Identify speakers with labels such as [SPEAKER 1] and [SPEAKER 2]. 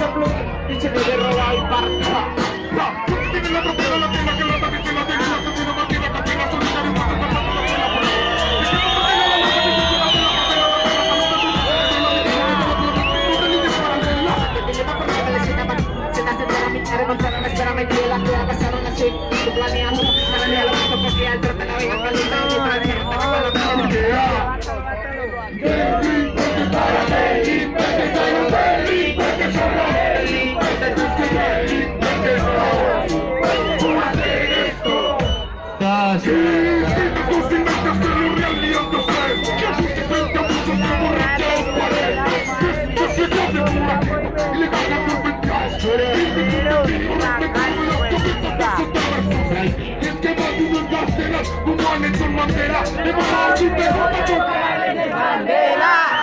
[SPEAKER 1] Sebelum itu,
[SPEAKER 2] di sini kita
[SPEAKER 1] cuy keberanian karena dalam kepercayaan terpenuhi yang paling tahu
[SPEAKER 2] Nelson Mandela, levantar tu pelota, chocar en Mandela.